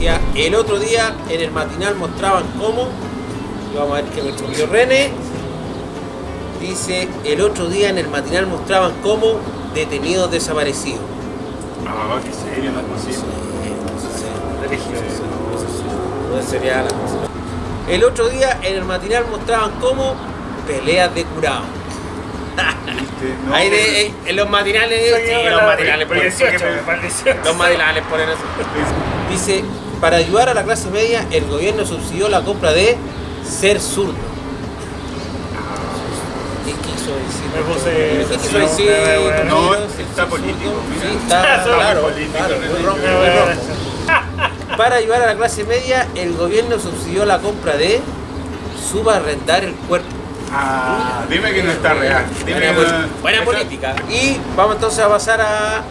el otro día en el matinal mostraban cómo, y vamos a ver que me escribió René, dice, el otro día en el matinal mostraban cómo detenidos desaparecidos. Ah, qué serio, no es posible. No sería la cosa. El otro día en el matinal mostraban cómo peleas de curado. ¿Viste? No, Ahí de, eh, en los matinales, sí, los matinales ponen- 18, por 18. Los matinales ponen eso. Dice, para ayudar a la clase media, el gobierno subsidió la compra de ser zurdo. ¿Qué quiso decir? Me puse- ¿Qué quiso no, decir? está ¿Ser político. Sí, está, claro. Para ayudar a la clase media, el gobierno subsidió la compra de subarrendar el cuerpo. Ah, dime que no está real. Dime Buena, que pol- no- buena está- política. Y vamos entonces a pasar a,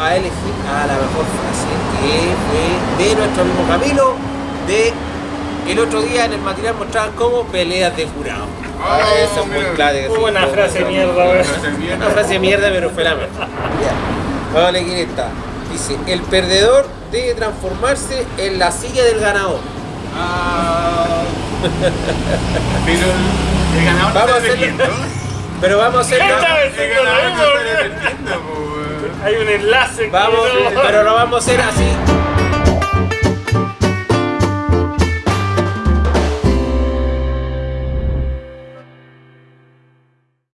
a elegir a la mejor frase que fue de nuestro amigo Camilo de el otro día en el matinal mostraban como peleas de jurado. Ah, Esa es muy clara. Muy buena frase de mierda, weón. Frase de mierda. Una frase de mierda, pero fue la mejor. Vamos a quién está. Dice, el perdedor debe transformarse en la silla del ganador. Ah. Pero el- ganador Vamos a está defendiendo. Pero vamos a vez El ganador está defendiendo, pues. Hay un enlace. Vamos, no- pero lo vamos a hacer así.